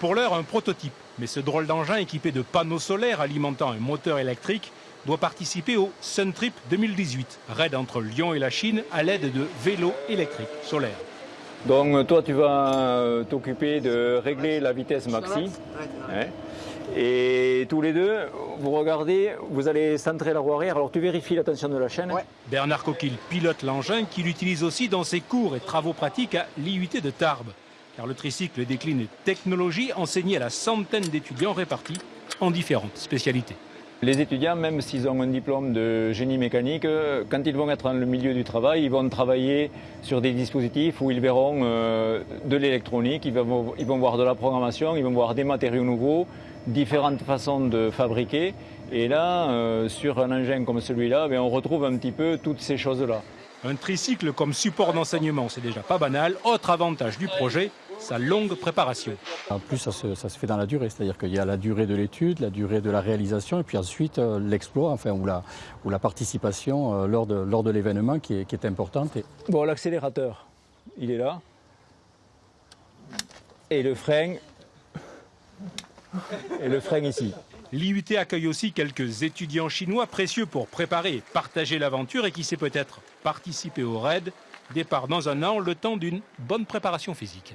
Pour l'heure, un prototype. Mais ce drôle d'engin équipé de panneaux solaires alimentant un moteur électrique doit participer au Sun Trip 2018, raid entre Lyon et la Chine à l'aide de vélos électriques solaires. Donc toi tu vas t'occuper de régler la vitesse maxi. Hein. et tous les deux, vous regardez, vous allez centrer la roue arrière, alors tu vérifies la tension de la chaîne. Bernard Coquille pilote l'engin qu'il utilise aussi dans ses cours et travaux pratiques à l'IUT de Tarbes. Car le tricycle décline technologie enseignée à la centaine d'étudiants répartis en différentes spécialités. Les étudiants, même s'ils ont un diplôme de génie mécanique, quand ils vont être dans le milieu du travail, ils vont travailler sur des dispositifs où ils verront euh, de l'électronique, ils vont, ils vont voir de la programmation, ils vont voir des matériaux nouveaux, différentes façons de fabriquer. Et là, euh, sur un engin comme celui-là, ben, on retrouve un petit peu toutes ces choses-là. Un tricycle comme support d'enseignement, c'est déjà pas banal. Autre avantage du projet, sa longue préparation. En plus, ça se, fait dans la durée, c'est-à-dire qu'il y a la durée de l'étude, la durée de la réalisation, et puis ensuite euh, l'exploit, enfin, ou la, ou la participation euh, lors de, lors de l'événement qui est, qui est importante. Bon, l'accélérateur, il est là. Et le frein, et le frein ici. L'IUT accueille aussi quelques étudiants chinois précieux pour préparer et partager l'aventure et qui sait peut-être participer au raid. Départ dans un an, le temps d'une bonne préparation physique.